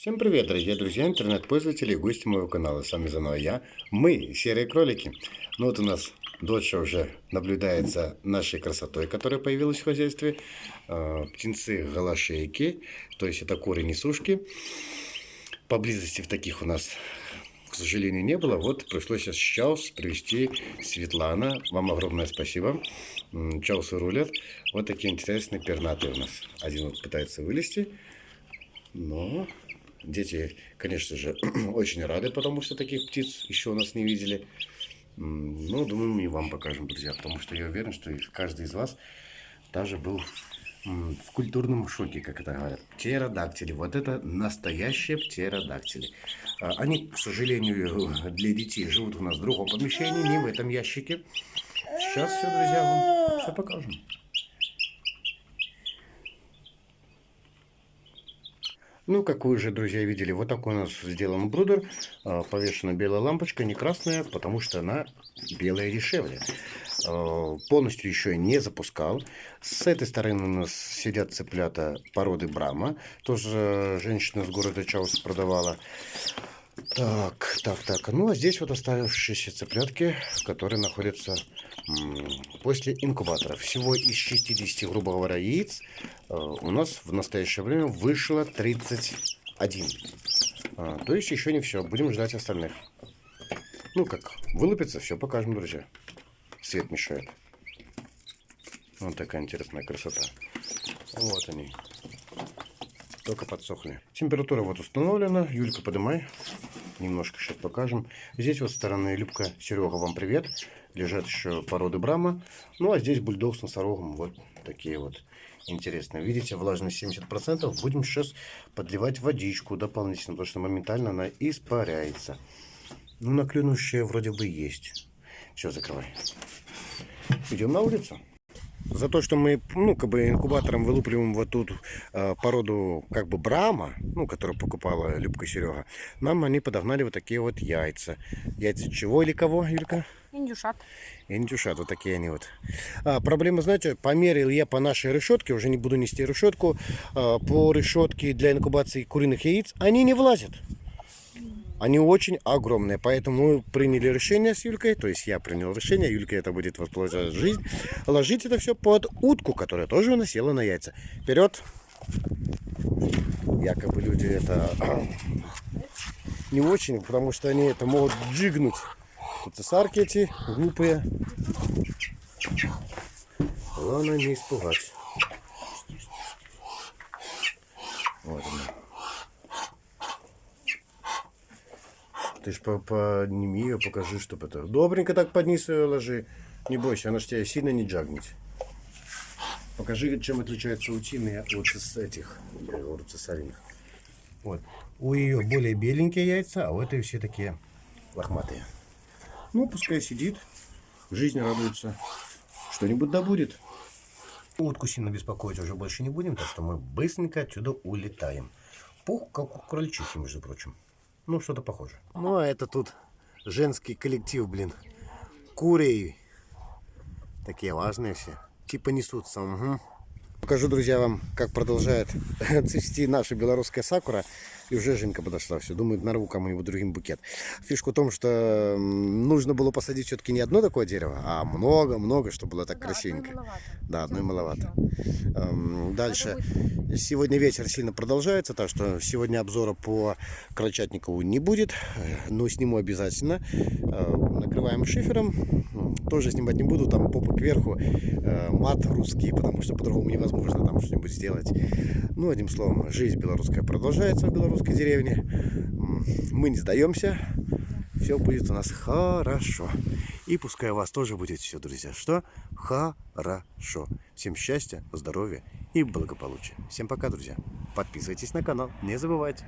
Всем привет, дорогие друзья, интернет-пользователи и гости моего канала. С вами заново я, мы, серые кролики. Ну вот у нас дочь уже наблюдается нашей красотой, которая появилась в хозяйстве. Э, птенцы голошейки, то есть это куры несушки. Поблизости в таких у нас, к сожалению, не было. Вот пришлось сейчас привести Светлана. Вам огромное спасибо. Чаусы рулят. Вот такие интересные пернатые у нас. Один вот пытается вылезти. Но Дети, конечно же, очень рады, потому что таких птиц еще у нас не видели. Ну, думаю, мы и вам покажем, друзья, потому что я уверен, что каждый из вас даже был в культурном шоке, как это говорят. Птеродактили. Вот это настоящие птеродактили. А, они, к сожалению, для детей живут у нас в другом помещении, не в этом ящике. Сейчас все, друзья, вам все покажем. Ну, как вы уже, друзья, видели, вот такой у нас сделан брудер. А, повешена белая лампочка, не красная, потому что она белая дешевле. А, полностью еще не запускал. С этой стороны у нас сидят цыплята породы Брама. Тоже женщина с города Чаус продавала. Так, так, так. Ну, а здесь вот оставшиеся цыплятки, которые находятся после инкубатора. Всего из 60, грубо говоря, яиц э, у нас в настоящее время вышло 31. А, то есть еще не все. Будем ждать остальных. Ну как, вылупится, все покажем, друзья. Свет мешает. Вот такая интересная красота. Вот они. Только подсохли. Температура вот установлена. Юлька, поднимай. Немножко сейчас покажем. Здесь вот стороны Любка, Серега, вам привет. Лежат еще породы Брама. Ну, а здесь бульдог с носорогом. Вот такие вот интересные. Видите, влажность 70%. Будем сейчас подливать водичку дополнительно, потому что моментально она испаряется. Ну, наклюнущая вроде бы есть. Все, закрывай. Идем на улицу за то, что мы, ну, как бы инкубатором вылупливаем вот тут э, породу, как бы, брама, ну, которую покупала Любка Серега, нам они подогнали вот такие вот яйца. Яйца чего или кого, Юлька? Индюшат. Индюшат, вот такие они вот. А, проблема, знаете, померил я по нашей решетке, уже не буду нести решетку, а, по решетке для инкубации куриных яиц, они не влазят. Они очень огромные, поэтому мы приняли решение с Юлькой, то есть я принял решение, Юлька это будет воспользовать жизнь, ложить это все под утку, которая тоже насела на яйца. Вперед! Якобы люди это не очень, потому что они это могут джигнуть. Тут цесарки эти глупые. Главное не испугать. Вот она. Ты ж подними ее, покажи, чтобы это... Добренько так под низ ее ложи. Не бойся, она ж тебя сильно не джагнет. Покажи, чем отличаются утины от этих, я говорю, цесариных. Вот. У ее более беленькие яйца, а у этой все такие лохматые. Ну, пускай сидит, жизнь радуется. Что-нибудь да будет. Утку сильно беспокоить уже больше не будем, так что мы быстренько отсюда улетаем. Пух, как у крольчихи, между прочим. Ну, что-то похоже. Ну, а это тут женский коллектив, блин. Курей. Такие важные все. Типа несутся. Угу. Покажу, друзья, вам, как продолжает цвести наша белорусская сакура. И уже Женька подошла. Все, думает, нарву кому-нибудь другим букет. Фишка в том, что нужно было посадить все-таки не одно такое дерево, а много-много, чтобы было так да, красивенько. Одной да, одной маловато. Эм, дальше. Сегодня вечер сильно продолжается, так что сегодня обзора по Крольчатникову не будет. Но сниму обязательно. Э, накрываем шифером. Тоже снимать не буду, там попа кверху. Э, мат русский, потому что по-другому невозможно там что-нибудь сделать. Ну, одним словом, жизнь белорусская продолжается в Беларуси русской деревне. Мы не сдаемся. Все будет у нас хорошо. И пускай у вас тоже будет все, друзья. Что? Хорошо. Всем счастья, здоровья и благополучия. Всем пока, друзья. Подписывайтесь на канал. Не забывайте.